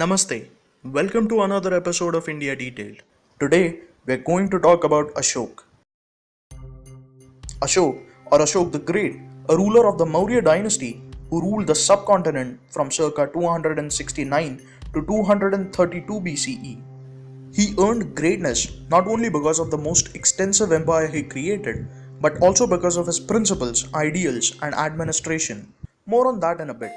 Namaste. Welcome to another episode of India Detailed. Today, we're going to talk about Ashok. Ashok, or Ashok the Great, a ruler of the Maurya dynasty who ruled the subcontinent from circa 269 to 232 BCE. He earned greatness not only because of the most extensive empire he created, but also because of his principles, ideals, and administration. More on that in a bit.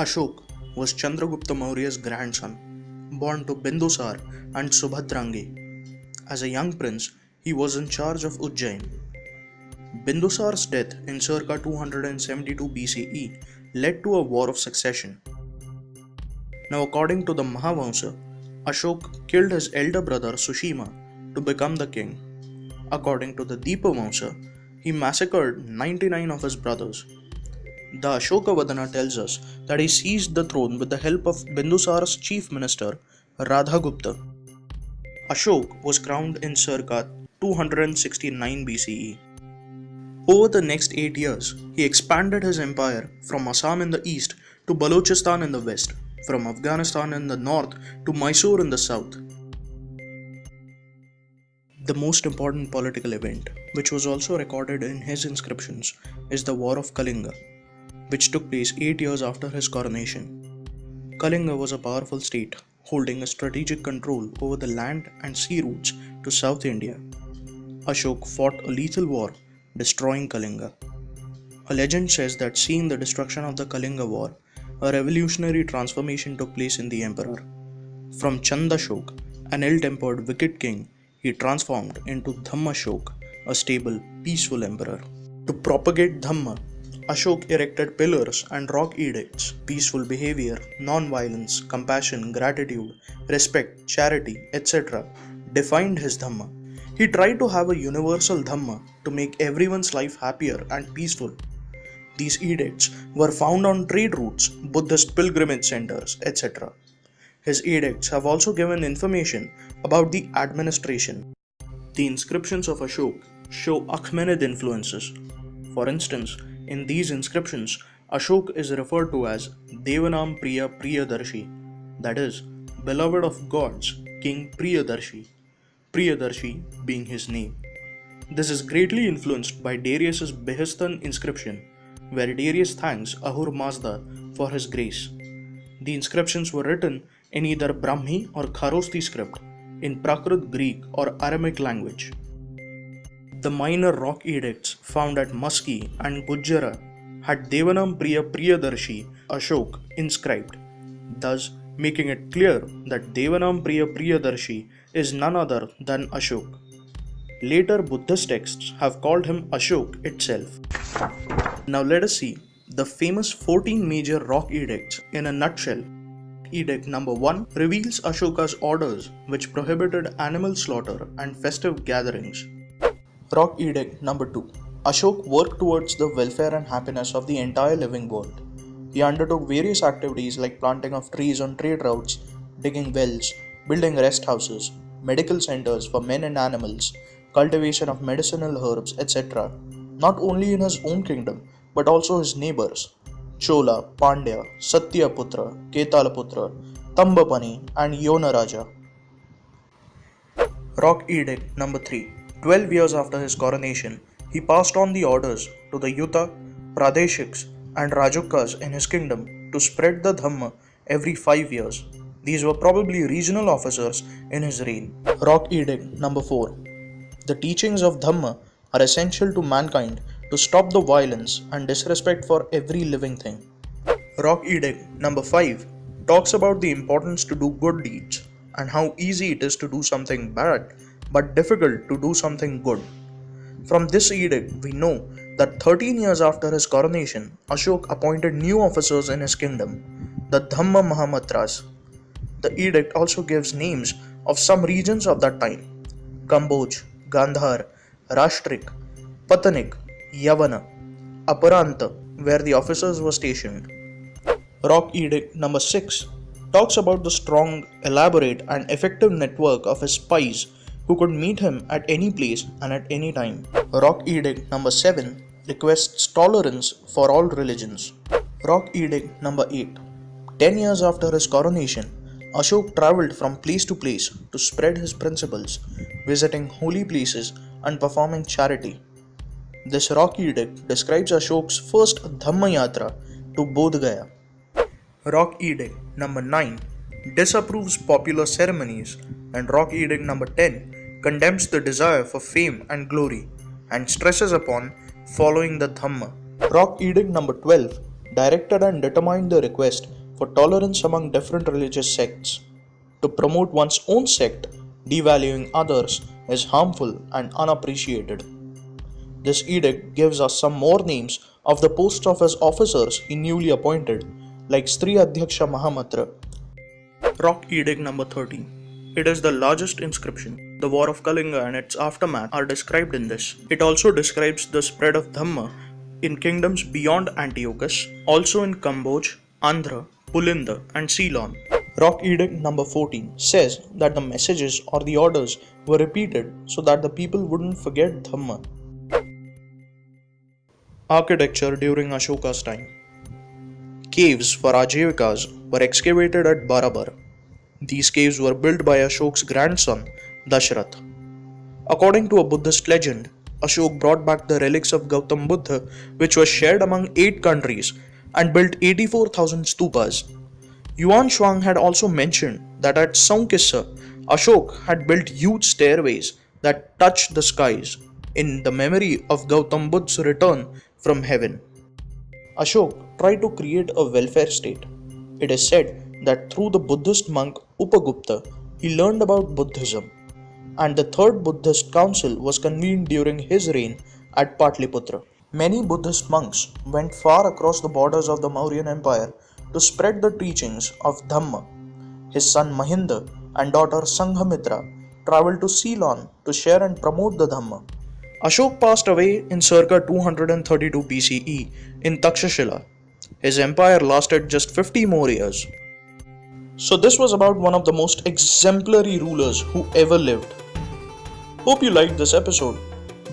Ashok was Chandragupta Maurya's grandson, born to Bindusar and Subhadrangi. As a young prince, he was in charge of Ujjain. Bindusar's death in circa 272 BCE led to a war of succession. Now, according to the Mahavamsa, Ashok killed his elder brother Sushima to become the king. According to the Deepavamsa, he massacred 99 of his brothers the Ashokavadana tells us that he seized the throne with the help of Bindusar's chief minister, Radhagupta. Ashok was crowned in circa 269 BCE. Over the next eight years, he expanded his empire from Assam in the east to Balochistan in the west, from Afghanistan in the north to Mysore in the south. The most important political event, which was also recorded in his inscriptions, is the War of Kalinga, which took place eight years after his coronation. Kalinga was a powerful state, holding a strategic control over the land and sea routes to South India. Ashok fought a lethal war, destroying Kalinga. A legend says that seeing the destruction of the Kalinga War, a revolutionary transformation took place in the emperor. From Chandashok, an ill tempered wicked king, he transformed into Dhammashok, a stable, peaceful emperor. To propagate Dhamma, Ashok erected pillars and rock edicts. Peaceful behavior, non-violence, compassion, gratitude, respect, charity, etc. defined his Dhamma. He tried to have a universal Dhamma to make everyone's life happier and peaceful. These edicts were found on trade routes, Buddhist pilgrimage centers, etc. His edicts have also given information about the administration. The inscriptions of Ashok show Achaemenid influences. For instance, in these inscriptions, Ashok is referred to as Devanam Priya Priyadarshi, that is, beloved of gods, King Priyadarshi, Priyadarshi being his name. This is greatly influenced by Darius's Behistun inscription, where Darius thanks Ahura Mazda for his grace. The inscriptions were written in either Brahmi or Kharoshthi script, in Prakrit Greek or Aramaic language. The minor rock edicts found at Maski and Gujjara had Devanam Priya Priyadarshi Ashok inscribed, thus making it clear that Devanam Priya Priyadarshi is none other than Ashok. Later Buddhist texts have called him Ashok itself. Now let us see the famous 14 major rock edicts in a nutshell. Edict number 1 reveals Ashoka's orders which prohibited animal slaughter and festive gatherings. Rock Edict number 2 Ashok worked towards the welfare and happiness of the entire living world. He undertook various activities like planting of trees on trade routes, digging wells, building rest houses, medical centers for men and animals, cultivation of medicinal herbs, etc., not only in his own kingdom but also his neighbors Chola, Pandya, Satyaputra, Keralaputra, Tambapani, and Yonaraja. Rock Edict number 3 Twelve years after his coronation, he passed on the orders to the Yuta, Pradeshiks, and Rajukas in his kingdom to spread the Dhamma every five years. These were probably regional officers in his reign. Rock Edict number 4 The teachings of Dhamma are essential to mankind to stop the violence and disrespect for every living thing. Rock Edict number 5 talks about the importance to do good deeds and how easy it is to do something bad but difficult to do something good. From this edict, we know that 13 years after his coronation, Ashok appointed new officers in his kingdom, the Dhamma Mahamatras. The edict also gives names of some regions of that time Kamboj, Gandhar, Rashtrik, Patanik, Yavana, Aparanta, where the officers were stationed. Rock Edict number 6 talks about the strong, elaborate, and effective network of his spies who could meet him at any place and at any time. Rock Edict number 7 requests tolerance for all religions. Rock Edict number 8 10 years after his coronation, Ashok travelled from place to place to spread his principles, visiting holy places and performing charity. This rock edict describes Ashok's first Dhamma Yatra to Bodh Gaya. Rock Edict number 9 disapproves popular ceremonies, and Rock Edict number 10 condemns the desire for fame and glory and stresses upon following the Dhamma. Rock Edict number 12 directed and determined the request for tolerance among different religious sects. To promote one's own sect, devaluing others is harmful and unappreciated. This edict gives us some more names of the post office officers he newly appointed, like Stri Adhyaksha Mahamatra. Rock Edict number 13. It is the largest inscription. The War of Kalinga and its aftermath are described in this. It also describes the spread of Dhamma in kingdoms beyond Antiochus, also in Kamboj, Andhra, Pulinda, and Ceylon. Rock Edict number 14 says that the messages or the orders were repeated so that the people wouldn't forget Dhamma. Architecture during Ashoka's time Caves for Ajivikas were excavated at Barabar. These caves were built by Ashok's grandson, Dashrath. According to a Buddhist legend, Ashok brought back the relics of Gautam Buddha, which was shared among eight countries, and built 84,000 stupas. Yuan Shuang had also mentioned that at Sankissa, Ashok had built huge stairways that touched the skies in the memory of Gautam Buddha's return from heaven. Ashok tried to create a welfare state. It is said that through the Buddhist monk Upagupta, he learned about Buddhism and the third Buddhist council was convened during his reign at Patliputra. Many Buddhist monks went far across the borders of the Mauryan Empire to spread the teachings of Dhamma. His son Mahinda and daughter Sanghamitra traveled to Ceylon to share and promote the Dhamma. Ashok passed away in circa 232 BCE in Takshashila. His empire lasted just 50 more years. So, this was about one of the most exemplary rulers who ever lived. Hope you liked this episode.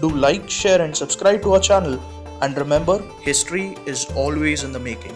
Do like, share, and subscribe to our channel. And remember, history is always in the making.